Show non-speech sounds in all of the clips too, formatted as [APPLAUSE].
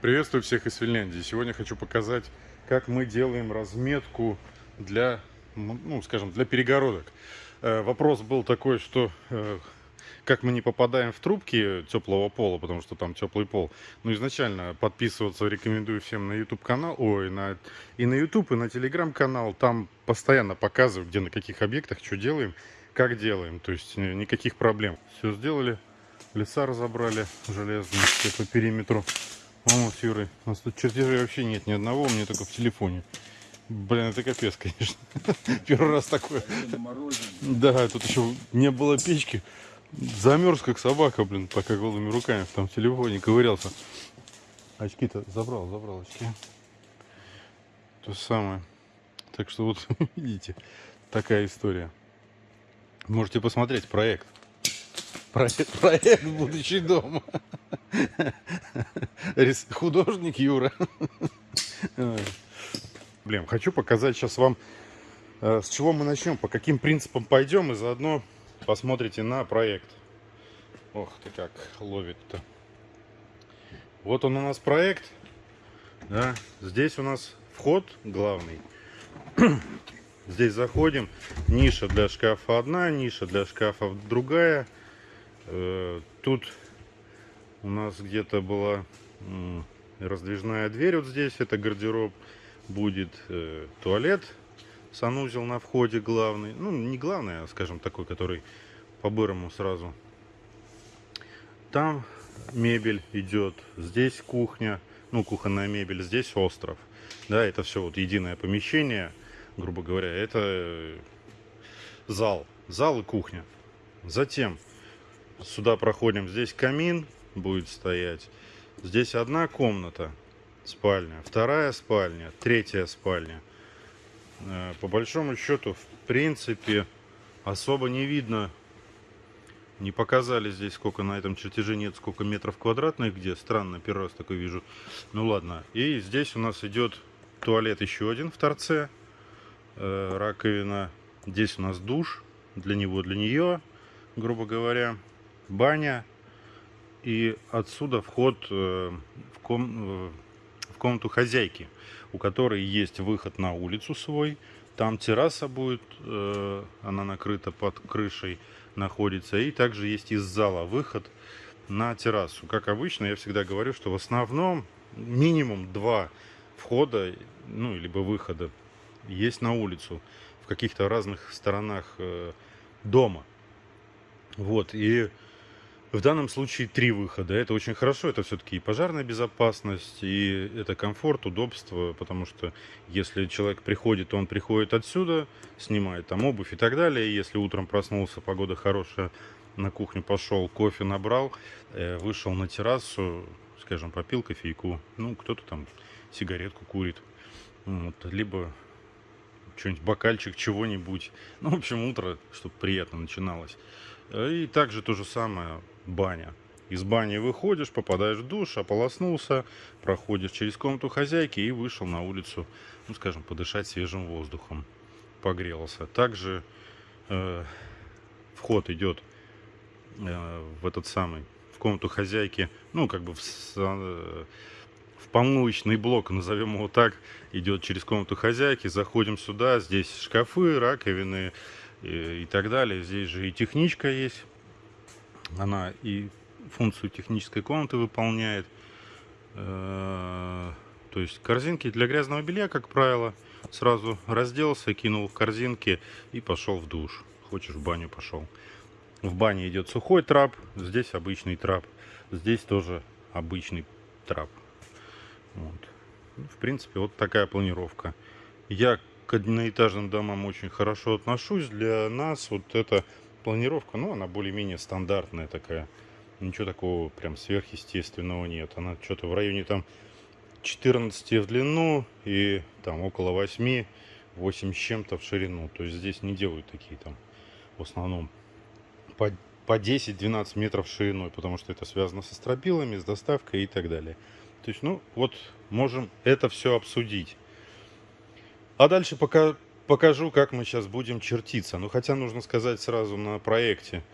Приветствую всех из Финляндии. Сегодня хочу показать, как мы делаем разметку для, ну, скажем, для перегородок. Э, вопрос был такой, что э, как мы не попадаем в трубки теплого пола, потому что там теплый пол. Ну, изначально подписываться рекомендую всем на YouTube канал, ой, на, и на YouTube, и на Telegram канал. Там постоянно показываю, где на каких объектах, что делаем, как делаем. То есть э, никаких проблем. Все сделали, леса разобрали железные по периметру. С Юрой. У нас тут чертежей вообще нет ни одного, у меня только в телефоне. Блин, это капец, [LAUGHS] конечно. Первый раз такое. Да, тут еще не было печки. Замерз, как собака, блин, пока голыми руками там в телефоне ковырялся. Очки-то забрал, забрал очки. То самое. Так что вот, [LAUGHS] видите, такая история. Можете посмотреть проект. Проект, проект будущий дом. [LAUGHS] Художник Юра. Блин, хочу показать сейчас вам, э, с чего мы начнем, по каким принципам пойдем, и заодно посмотрите на проект. Ох ты как ловит-то. Вот он у нас проект. Да, здесь у нас вход главный. [CLEARS THROAT] Здесь заходим. Ниша для шкафа одна, ниша для шкафа другая. Э, тут у нас где-то была раздвижная дверь вот здесь. Это гардероб. Будет э, туалет. Санузел на входе главный. Ну, не главный, а, скажем, такой, который по-бырому сразу. Там мебель идет. Здесь кухня. Ну, кухонная мебель. Здесь остров. Да, это все вот единое помещение грубо говоря, это э, зал. Зал и кухня. Затем сюда проходим. Здесь камин будет стоять. Здесь одна комната, спальня. Вторая спальня, третья спальня. Э, по большому счету, в принципе, особо не видно. Не показали здесь, сколько на этом чертеже нет, сколько метров квадратных, где. Странно, первый раз такой вижу. Ну ладно. И здесь у нас идет туалет еще один в торце. Э, раковина. Здесь у нас душ для него, для нее, грубо говоря, баня. И отсюда вход э, в, ком, э, в комнату хозяйки, у которой есть выход на улицу свой. Там терраса будет, она накрыта под крышей, находится. И также есть из зала выход на террасу. Как обычно, я всегда говорю, что в основном минимум два входа, ну, либо выхода есть на улицу в каких-то разных сторонах э, дома. Вот, и в данном случае три выхода. Это очень хорошо, это все-таки и пожарная безопасность, и это комфорт, удобство, потому что если человек приходит, то он приходит отсюда, снимает там обувь и так далее. Если утром проснулся, погода хорошая, на кухню пошел, кофе набрал, э, вышел на террасу, скажем, попил кофейку, ну, кто-то там сигаретку курит, вот, либо что-нибудь, бокальчик чего-нибудь. Ну, в общем, утро, чтобы приятно начиналось. И также то же самое баня. Из бани выходишь, попадаешь в душ, ополоснулся, проходишь через комнату хозяйки и вышел на улицу, ну, скажем, подышать свежим воздухом. Погрелся. Также э, вход идет э, в этот самый, в комнату хозяйки, ну, как бы в, э, в помоечный блок, назовем его так, идет через комнату хозяйки. Заходим сюда, здесь шкафы, раковины и, и так далее. Здесь же и техничка есть. Она и функцию технической комнаты выполняет. Э, то есть корзинки для грязного белья, как правило, сразу разделся, кинул в корзинки и пошел в душ. Хочешь в баню пошел. В бане идет сухой трап, здесь обычный трап. Здесь тоже обычный трап. Вот. Ну, в принципе, вот такая планировка. Я к одноэтажным домам очень хорошо отношусь. Для нас вот эта планировка, ну, она более-менее стандартная такая. Ничего такого прям сверхъестественного нет. Она что-то в районе там 14 в длину и там около 8, 8 с чем-то в ширину. То есть здесь не делают такие там в основном по, по 10-12 метров шириной, потому что это связано со стропилами, с доставкой и так далее. То есть, ну, вот можем это все обсудить. А дальше пока покажу, как мы сейчас будем чертиться. Ну, хотя нужно сказать сразу на проекте.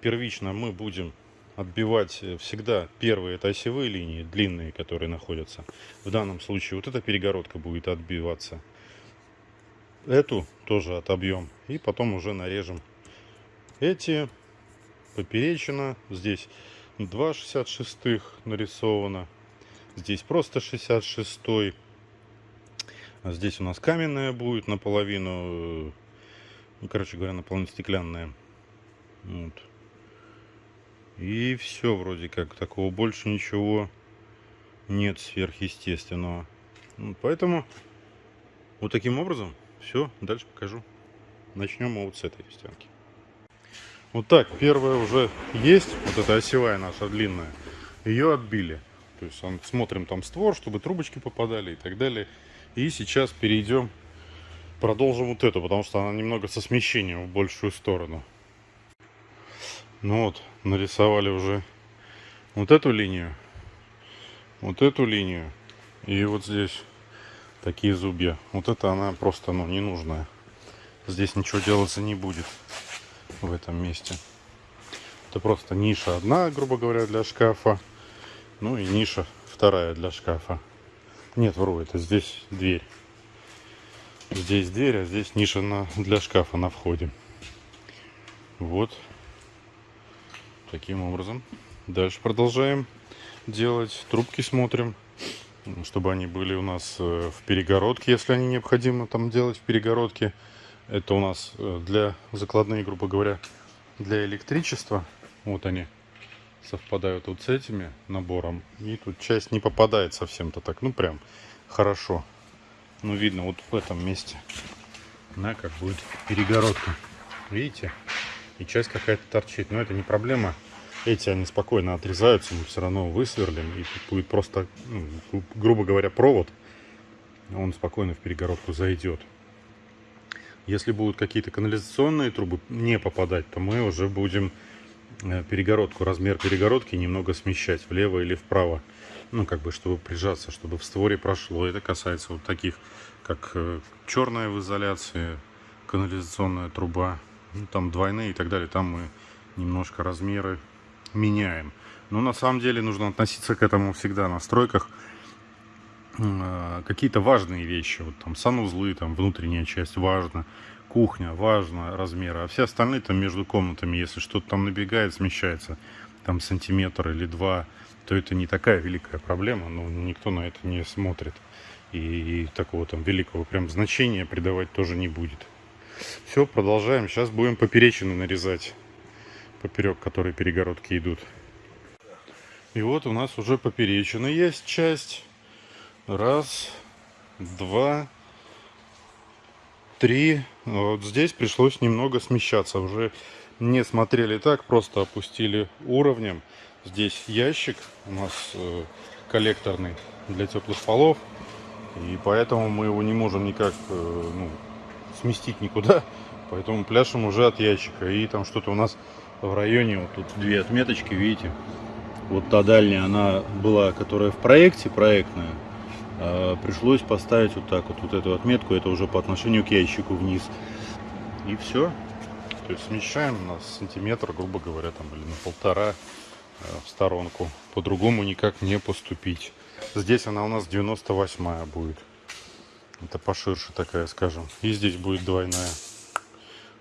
Первично мы будем отбивать э, всегда первые это осевые линии, длинные, которые находятся. В данном случае вот эта перегородка будет отбиваться. Эту тоже отобьем. И потом уже нарежем эти поперечина. Здесь 2 66 нарисовано. Здесь просто 66 -й. А здесь у нас каменная будет наполовину, э, короче говоря, наполовину стеклянная. Вот. И все вроде как. Такого больше ничего нет сверхъестественного. Поэтому вот таким образом все. Дальше покажу. Начнем вот с этой стенки. Вот так, первая уже есть. Вот эта осевая наша длинная. Ее отбили. То есть смотрим там створ, чтобы трубочки попадали и так далее. И сейчас перейдем, продолжим вот эту, потому что она немного со смещением в большую сторону. Ну вот, нарисовали уже вот эту линию, вот эту линию и вот здесь такие зубья. Вот это она просто, ну, ненужная. Здесь ничего делаться не будет в этом месте. Это просто ниша одна, грубо говоря, для шкафа. Ну и ниша вторая для шкафа. Нет, вру, это здесь дверь. Здесь дверь, а здесь ниша на, для шкафа на входе. Вот Таким образом. Дальше продолжаем делать. Трубки смотрим, чтобы они были у нас э, в перегородке, если они необходимо там делать в перегородке. Это у нас э, для закладные, грубо говоря, для электричества. Вот они совпадают вот с этими набором. И тут часть не попадает совсем-то так. Ну, прям хорошо. Ну, видно вот в этом месте. На, как будет перегородка. Видите? и часть какая-то торчит. Но это не проблема. Эти они спокойно отрезаются, мы все равно высверлим. И тут будет просто, ну, грубо говоря, провод. Он спокойно в перегородку зайдет. Если будут какие-то канализационные трубы не попадать, то мы уже будем перегородку, размер перегородки немного смещать влево или вправо. Ну, как бы, чтобы прижаться, чтобы в створе прошло. Это касается вот таких, как э, черная в изоляции, канализационная труба, ну, там двойные и так далее, там мы немножко размеры меняем. Но на самом деле нужно относиться к этому всегда на стройках. Э, какие-то важные вещи, вот там санузлы, там внутренняя часть важно, кухня важно размеры, а все остальные там между комнатами, если что-то там набегает, смещается, там сантиметр или два, то это не такая великая проблема, но никто на это не смотрит. И, и такого там великого прям значения придавать тоже не будет. Все, продолжаем. Сейчас будем поперечины нарезать. Поперек, которые перегородки идут. И вот у нас уже поперечина есть часть. Раз, два, три. Вот здесь пришлось немного смещаться. Уже не смотрели так, просто опустили уровнем. Здесь ящик у нас э, коллекторный для теплых полов. И поэтому мы его не можем никак э, ну, сместить никуда. Поэтому пляшем уже от ящика. И там что-то у нас в районе, вот тут две отметочки, видите. Вот та дальняя, она была, которая в проекте, проектная. А пришлось поставить вот так вот, вот эту отметку. Это уже по отношению к ящику вниз. И все. То есть смещаем на сантиметр, грубо говоря, там, или на полтора э, в сторонку. По-другому никак не поступить. Здесь она у нас 98 будет. Это поширше такая, скажем. И здесь будет двойная.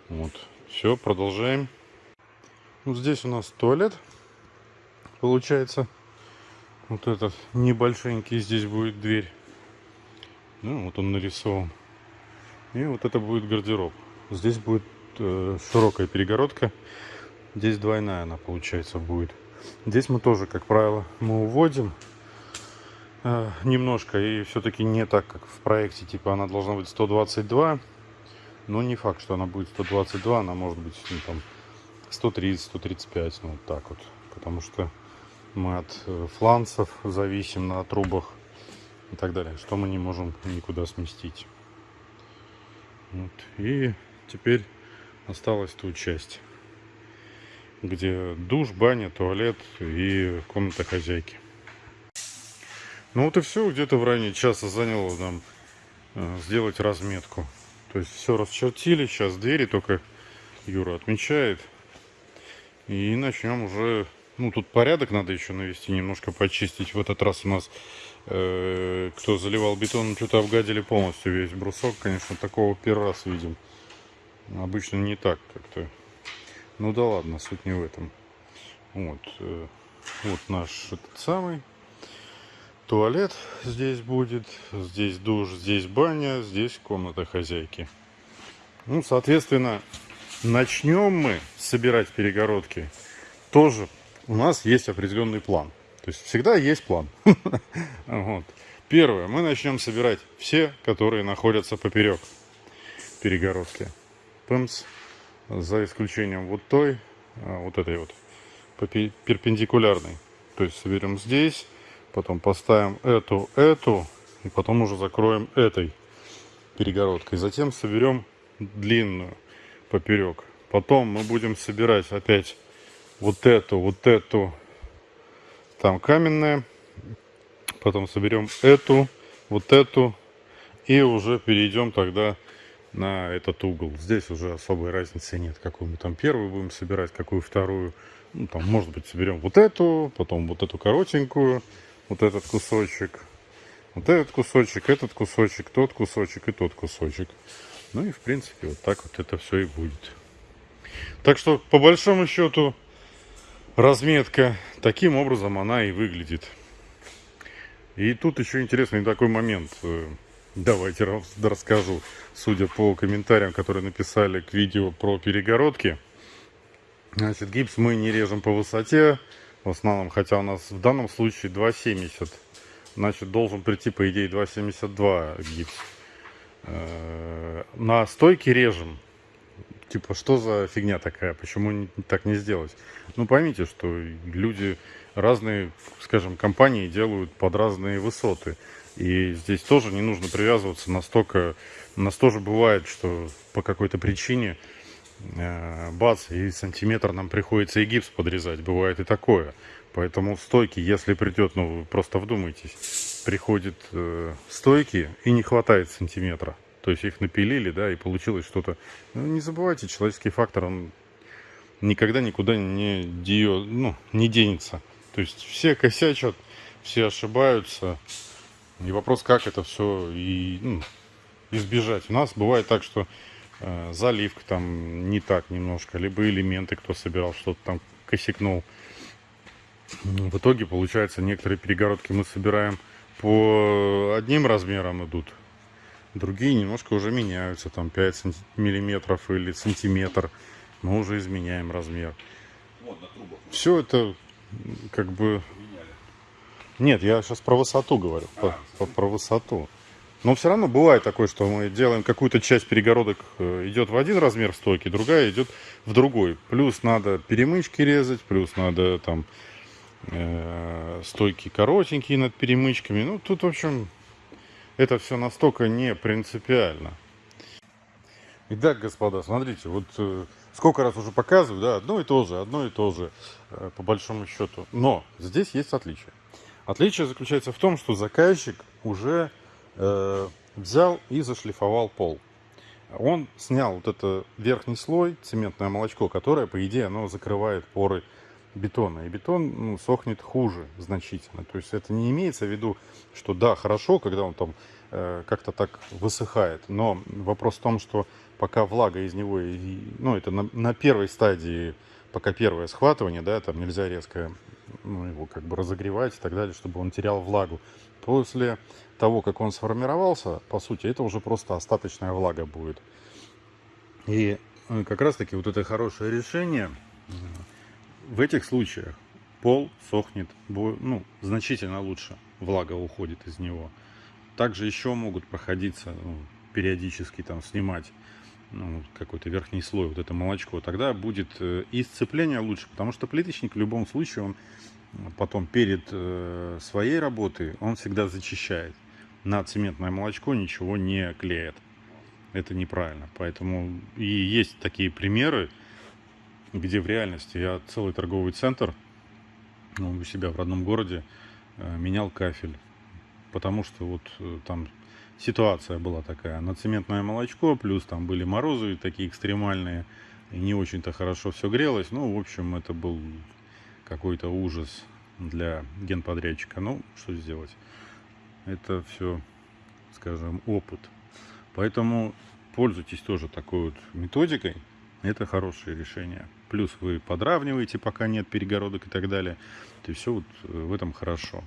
Вот. Все, продолжаем. Вот здесь у нас туалет. Получается. Вот этот небольшенький здесь будет дверь. Ну, вот он нарисован. И вот это будет гардероб. Здесь будет э, широкая перегородка. Здесь двойная она, получается, будет. Здесь мы тоже, как правило, мы уводим Э, немножко и все-таки не так, как в проекте, типа она должна быть 122, но не факт, что она будет 122, она может быть ну, там 130, 135, ну вот так вот, потому что мы от э, фланцев зависим на трубах и так далее, что мы не можем никуда сместить. Вот. И теперь осталась тут часть, где душ, баня, туалет и комната хозяйки. Ну вот и все, где-то в районе часа заняло нам э, сделать разметку. То есть все расчертили, сейчас двери только Юра отмечает. И начнем уже Ну, тут порядок надо еще навести, немножко почистить. В этот раз у нас, э, кто заливал бетон, что-то обгадили полностью весь брусок. Конечно, такого первый раз видим. Обычно не так как-то. Ну да ладно, суть не в этом. Вот, э, вот наш этот самый туалет здесь будет. Здесь душ, здесь баня, здесь комната хозяйки. Ну, соответственно, начнем мы собирать перегородки тоже у нас есть определенный план. То есть всегда есть план. [LAUGHS] Первое. Мы начнем собирать все, которые находятся поперек перегородки. Пымс. За исключением вот той, а, вот этой вот, перпендикулярной. То есть соберем здесь, потом поставим эту, эту, и потом уже закроем этой перегородкой. Затем соберем длинную поперек. Потом мы будем собирать опять вот эту, вот эту, там каменная. Потом соберем эту, вот эту. И уже перейдем тогда на этот угол. Здесь уже особой разницы нет, какую мы там первую будем собирать, какую вторую. Ну, там, может быть, соберем вот эту, потом вот эту коротенькую, вот этот кусочек, вот этот кусочек, этот кусочек, тот кусочек и тот кусочек. Ну и, в принципе, вот так вот это все и будет. Так что, по большому счету, разметка. Таким образом она и выглядит. И тут еще интересный такой момент. Э, давайте расскажу. Судя по комментариям, которые написали к видео про перегородки. Значит, гипс мы не режем по высоте. В основном, хотя у нас в данном случае 2,70. Значит, должен прийти, по идее, 2,72 гипс. Э, на стойке режем типа, что за фигня такая, почему так не сделать? Ну, поймите, что люди разные, скажем, компании делают под разные высоты. И здесь тоже не нужно привязываться настолько... У нас тоже бывает, что по какой-то причине э, бац, и сантиметр нам приходится и гипс подрезать. Бывает и такое. Поэтому стойки, если придет, ну, вы просто вдумайтесь, приходит э, стойки и не хватает сантиметра. То есть их напилили, да, и получилось что-то. Ну, не забывайте, человеческий фактор, он никогда никуда не, дио, ну, не денется. То есть все косячат, все ошибаются. И вопрос, как это все и, ну, избежать. У нас бывает так, что э, заливка там не так немножко, либо элементы, кто собирал, что-то там косякнул. В итоге, получается, некоторые перегородки мы собираем по одним размерам идут, Другие немножко уже меняются, там 5 миллиметров или сантиметр. Мы уже изменяем размер. Все это как бы... Нет, я сейчас про высоту говорю, а, про, про высоту. Но все равно бывает такое, что мы делаем какую-то часть перегородок, э, идет в один размер стойки, другая идет в другой. Плюс надо перемычки резать, плюс надо там э, стойки коротенькие над перемычками. Ну, тут, в общем, это все настолько не принципиально. Итак, господа, смотрите, вот э, сколько раз уже показываю, да, одно и то же, одно и то же, э, по большому счету. Но здесь есть отличие. Отличие заключается в том, что заказчик уже э, взял и зашлифовал пол. Он снял вот это верхний слой, цементное молочко, которое, по идее, оно закрывает поры бетона. И бетон ну, сохнет хуже значительно. То есть это не имеется в виду, что да, хорошо, когда он там э, как-то так высыхает. Но вопрос в том, что пока влага из него, и, ну это на, на первой стадии, пока первое схватывание, да, там нельзя резко ну, его как бы разогревать и так далее, чтобы он терял влагу. После того, как он сформировался, по сути, это уже просто остаточная влага будет. И э, как раз таки вот это хорошее решение в этих случаях пол сохнет ну, значительно лучше, влага уходит из него. Также еще могут проходиться, ну, периодически там снимать ну, какой-то верхний слой, вот это молочко, тогда будет э, и сцепление лучше, потому что плиточник в любом случае, он потом перед э, своей работой, он всегда зачищает. На цементное молочко ничего не клеит. Это неправильно. Поэтому и есть такие примеры, где в реальности я целый торговый центр ну, у себя в родном городе э, менял кафель. Потому что вот э, там ситуация была такая. На цементное молочко, плюс там были морозы такие экстремальные. И не очень-то хорошо все грелось. Ну, в общем, это был какой-то ужас для генподрядчика. Ну, что сделать? Это все, скажем, опыт. Поэтому пользуйтесь тоже такой вот методикой. Это хорошее решение. Плюс вы подравниваете, пока нет перегородок и так далее. То есть все вот в этом хорошо.